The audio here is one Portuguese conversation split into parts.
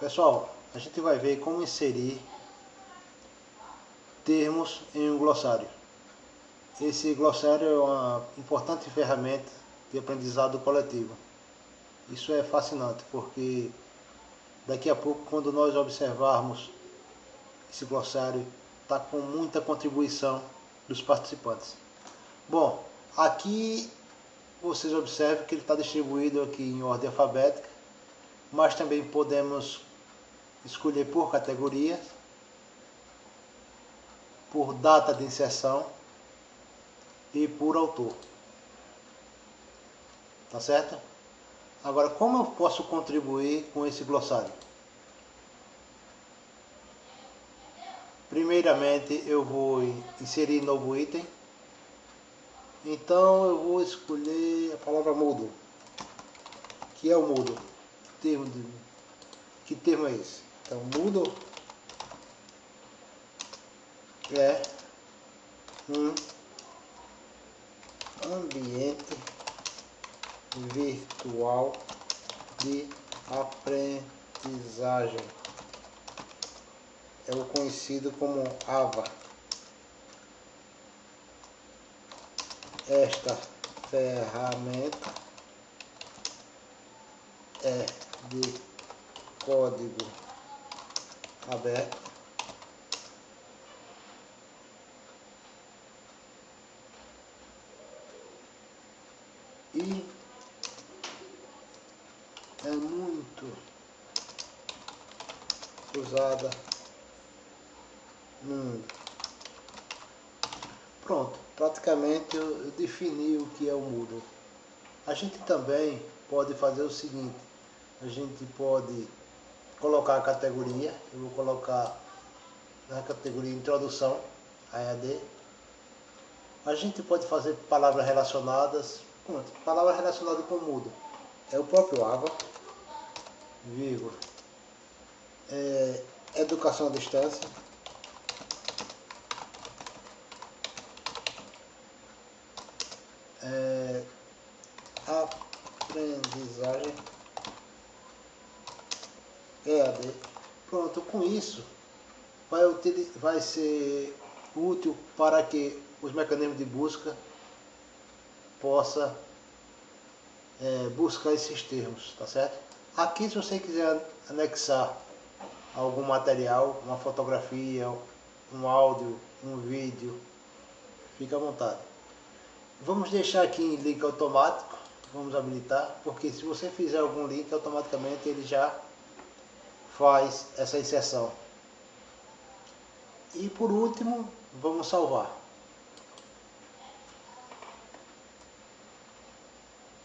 Pessoal, a gente vai ver como inserir termos em um glossário. Esse glossário é uma importante ferramenta de aprendizado coletivo. Isso é fascinante, porque daqui a pouco, quando nós observarmos esse glossário, está com muita contribuição dos participantes. Bom, aqui vocês observam que ele está distribuído aqui em ordem alfabética, mas também podemos escolher por categoria, por data de inserção e por autor. Tá certo? Agora, como eu posso contribuir com esse glossário? Primeiramente, eu vou inserir novo item. Então, eu vou escolher a palavra mudo, que é o mudo. Que termo, de, que termo é esse? Então, mudo é um ambiente virtual de aprendizagem. É o conhecido como AVA. Esta ferramenta é de código aberto e é muito usada no mundo. Pronto, praticamente eu, defini o que é o Moodle. A gente também pode fazer o seguinte, a gente pode colocar a categoria, eu vou colocar na categoria Introdução, AED. A gente pode fazer palavras relacionadas, pronto, palavras relacionadas com Moodle. É o próprio AVA, vírgula, é, educação à distância, é, aprendizagem EAD. Pronto, com isso vai, vai ser útil para que os mecanismos de busca possa é, buscar esses termos, tá certo? Aqui se você quiser anexar algum material, uma fotografia, um áudio, um vídeo, fica à vontade. Vamos deixar aqui em link automático, vamos habilitar, porque se você fizer algum link, automaticamente ele já faz essa inserção. E por último, vamos salvar.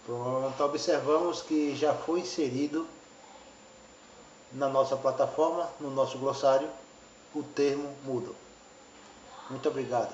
Pronto, observamos que já foi inserido na nossa plataforma, no nosso glossário, o termo Moodle. Muito obrigado.